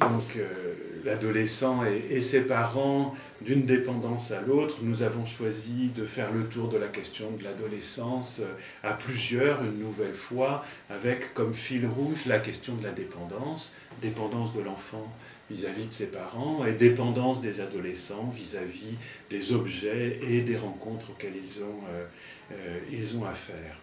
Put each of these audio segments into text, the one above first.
donc euh, l'adolescent et, ses parents d'une dépendance à l'autre, nous avons choisi de faire le tour de la question de l'adolescence euh, à plusieurs, une nouvelle fois, avec comme fil rouge la question de la dépendance, dépendance de l'enfant vis-à-vis de ses parents et dépendance des adolescents vis-à-vis des objets et des rencontres auxquelles ils ont, euh, ils ont affaire.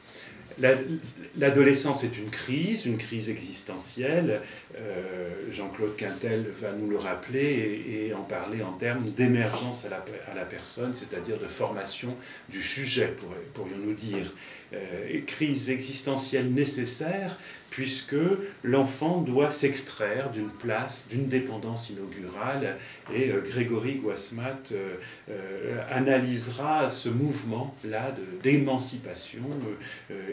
L'adolescence est une crise, une crise existentielle. Euh, Jean-Claude Quintel va nous le rappeler et, en parler en termes d'émergence à la, à la, personne, c'est-à-dire de formation du sujet, pourrions-nous dire. Euh, crise existentielle nécessaire puisque l'enfant doit s'extraire d'une place, d'une dépendance inaugurale, et euh, Grégory Guasmat analysera ce mouvement-là d'émancipation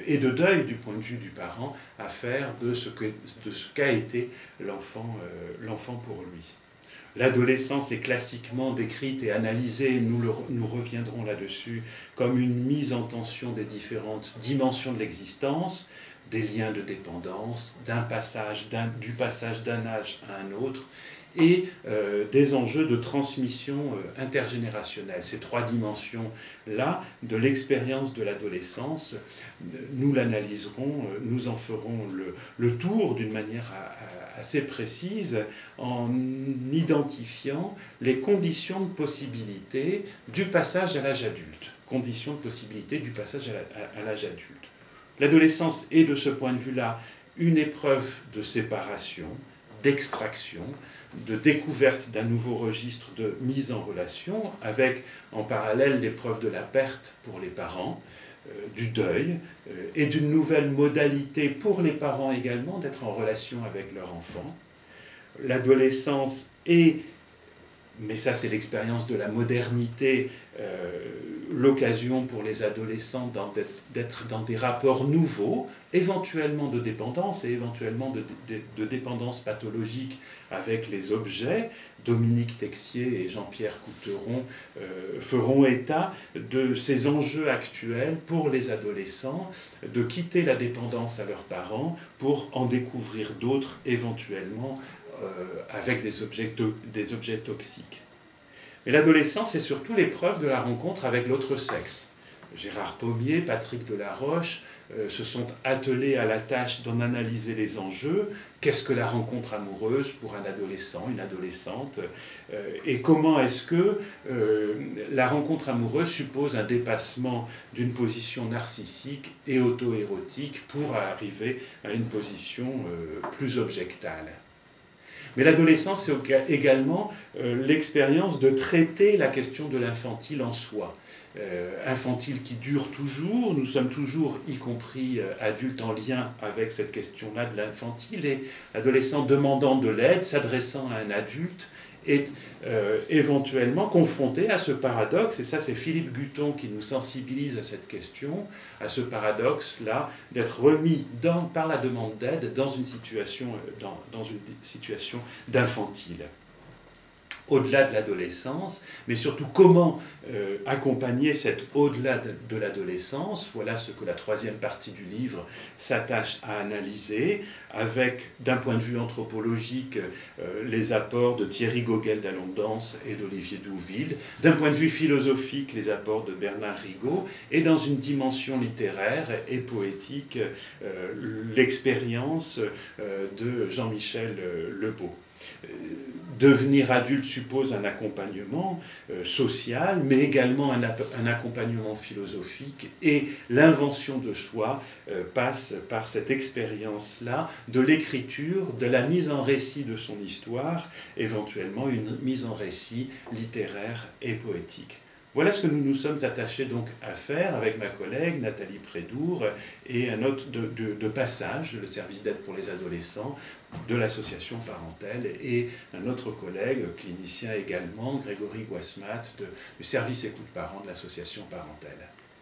et de deuil du point de vue du parent à faire de ce qu'a été l'enfant pour lui. L'adolescence est classiquement décrite et analysée, nous reviendrons là-dessus, comme une mise en tension des différentes dimensions de l'existence, des liens de dépendance, du passage d'un âge à un autre, et euh, des enjeux de transmission euh, intergénérationnelle. Ces trois dimensions-là de l'expérience de l'adolescence, nous l'analyserons, euh, nous en ferons le, tour d'une manière assez précise en identifiant les conditions de possibilité du passage à l'âge adulte. Conditions de possibilité du passage à l'âge adulte. L'adolescence est de ce point de vue-là une épreuve de séparation, d'extraction, de découverte d'un nouveau registre de mise en relation, avec en parallèle l'épreuve de la perte pour les parents, euh, du deuil euh, et d'une nouvelle modalité pour les parents également d'être en relation avec leur enfant. L'adolescence est mais ça c'est l'expérience de la modernité, euh, l'occasion pour les adolescents d'être dans des rapports nouveaux, éventuellement de dépendance et éventuellement de, dépendance pathologique avec les objets. Dominique Texier et Jean-Pierre Couteron euh, feront état de ces enjeux actuels pour les adolescents, de quitter la dépendance à leurs parents pour en découvrir d'autres éventuellement avec des objets, toxiques. Mais l'adolescence, c'est surtout l'épreuve de la rencontre avec l'autre sexe. Gérard Pommier, Patrick Delaroche euh, se sont attelés à la tâche d'en analyser les enjeux. Qu'est-ce que la rencontre amoureuse pour un adolescent, une adolescente euh, Et comment est-ce que la rencontre amoureuse suppose un dépassement d'une position narcissique et auto-érotique pour arriver à une position plus objectale? Mais l'adolescence, c'est également euh, l'expérience de traiter la question de l'infantile en soi. Euh, infantile qui dure toujours, nous sommes toujours, y compris euh, adultes, en lien avec cette question-là de l'infantile, et l'adolescent demandant de l'aide, s'adressant à un adulte, est euh, éventuellement confronté à ce paradoxe, et ça c'est Philippe Guton qui nous sensibilise à cette question, à ce paradoxe-là, d'être remis par la demande d'aide dans une situation, dans une situation d'infantile au-delà de l'adolescence, mais surtout comment euh, accompagner cet au-delà de, l'adolescence. Voilà ce que la troisième partie du livre s'attache à analyser, avec, d'un point de vue anthropologique, euh, les apports de Thierry Gogel d'Alondance et d'Olivier Douville, d'un point de vue philosophique, les apports de Bernard Rigaud, et dans une dimension littéraire et poétique, euh, l'expérience de Jean-Michel Lebeau. Euh, devenir adulte suppose un accompagnement euh, social, mais également un, accompagnement philosophique, et l'invention de soi euh, passe par cette expérience-là de l'écriture, de la mise en récit de son histoire, éventuellement une mise en récit littéraire et poétique. Voilà ce que nous nous sommes attachés donc à faire avec ma collègue Nathalie Prédour et un autre de, passage, le service d'aide pour les adolescents de l'association Parentèle et un autre collègue, clinicien également, Grégory Guasmat, du service écoute parents de l'association Parentèle.